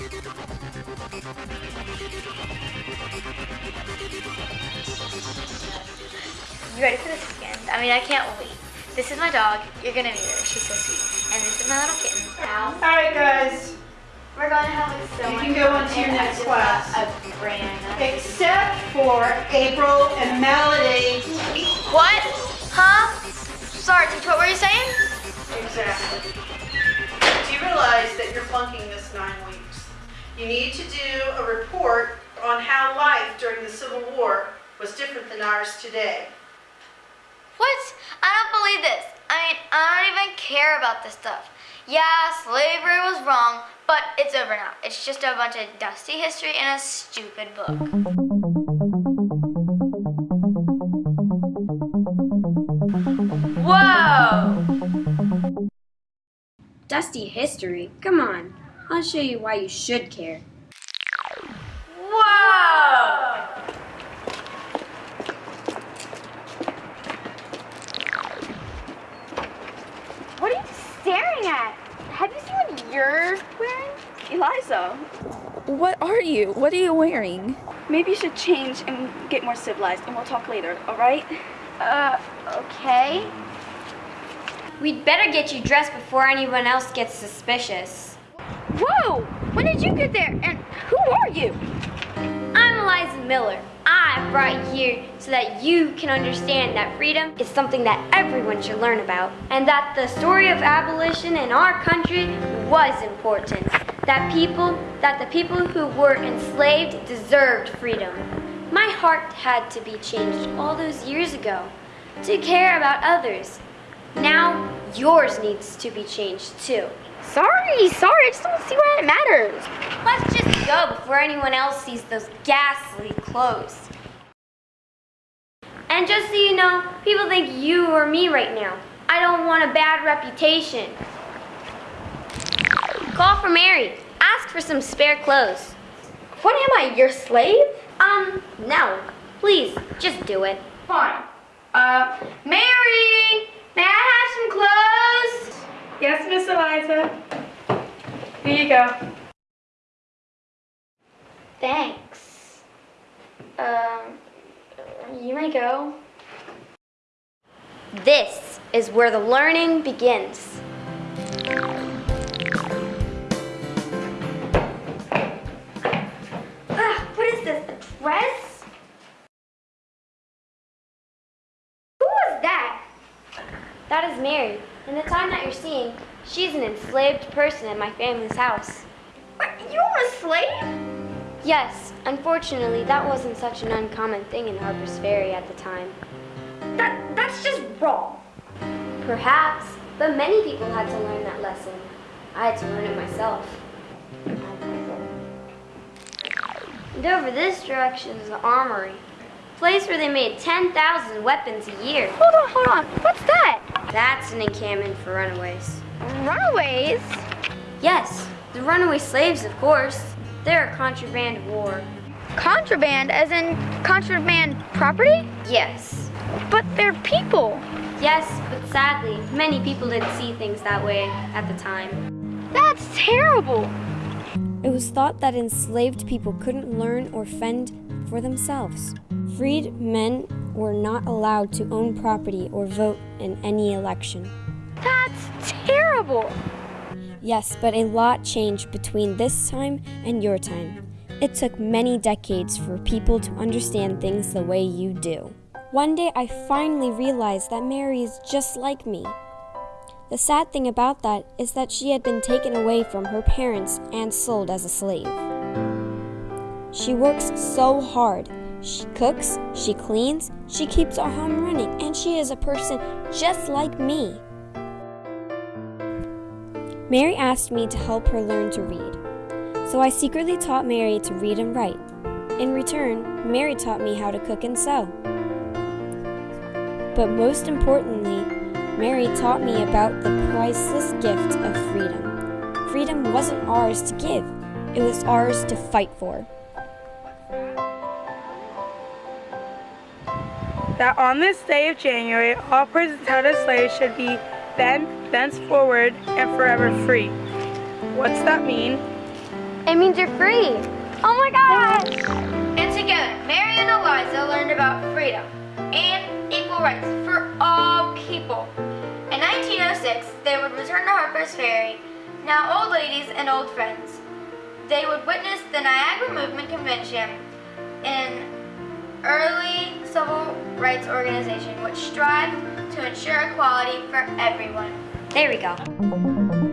You ready for this weekend? I mean, I can't wait. This is my dog. You're gonna meet her. She's so sweet. And this is my little kitten. Al. All right, guys. We're gonna have like so You can go on to your next class. A brand. Except for April and Melody. What? Huh? Sorry, teacher. What were you saying? Exactly. Do you realize that you're flunking this nine weeks? You need to do a report on how life during the Civil War was different than ours today. What? I don't believe this. I mean, I don't even care about this stuff. Yeah, slavery was wrong, but it's over now. It's just a bunch of dusty history in a stupid book. Whoa! Dusty history? Come on. I'll show you why you should care. Whoa! What are you staring at? Have you seen what you're wearing? Eliza, What are you? What are you wearing? maybe you should change and get more civilized, and we'll talk later, all right? Uh, okay. We'd better get you dressed before anyone else gets suspicious. Whoa! When did you get there? And who are you? I'm Eliza Miller. I brought you here so that you can understand that freedom is something that everyone should learn about, and that the story of abolition in our country was important. That people, that the people who were enslaved deserved freedom. My heart had to be changed all those years ago to care about others. Now yours needs to be changed too. Sorry, sorry, I just don't see why it matters. Let's just go before anyone else sees those ghastly clothes. And just so you know, people think you or me right now. I don't want a bad reputation. Call for Mary. Ask for some spare clothes. What am I, your slave? Um, no. Please, just do it. Fine. Uh, Mary, may I have some clothes? Yes, Miss Eliza. Here you go. Thanks. Um, you may go. This is where the learning begins. Ah, what is this, a dress? Who was that? That is Mary. And the time that you're seeing, she's an enslaved person in my family's house. You're a slave? Yes, unfortunately, that wasn't such an uncommon thing in Harper's Ferry at the time. That, that's just wrong. Perhaps, but many people had to learn that lesson. I had to learn it myself. And over this direction is the armory, place where they made 10,000 weapons a year. Hold on, hold on. What's that? That's an encampment for runaways. Runaways? Yes, the runaway slaves, of course. They're a contraband of war. Contraband, as in contraband property? Yes. But they're people. Yes, but sadly, many people didn't see things that way at the time. That's terrible. It was thought that enslaved people couldn't learn or fend for themselves. Freed men were not allowed to own property or vote in any election. That's terrible. Yes, but a lot changed between this time and your time. It took many decades for people to understand things the way you do. One day I finally realized that Mary is just like me. The sad thing about that is that she had been taken away from her parents and sold as a slave. She works so hard. She cooks, she cleans, she keeps our home running, and she is a person just like me. Mary asked me to help her learn to read. So I secretly taught Mary to read and write. In return, Mary taught me how to cook and sew. But most importantly, Mary taught me about the priceless gift of freedom. Freedom wasn't ours to give, it was ours to fight for. That on this day of January, all persons held as slaves should be then, thenceforward, and forever free. What's that mean? It means you're free. Oh my gosh! And together, Mary and Eliza learned about freedom and equal rights for all people. In 1906, they would return to Harper's Ferry, now old ladies and old friends. They would witness the Niagara Movement Convention, in early civil rights organization which strived to ensure equality for everyone. There we go.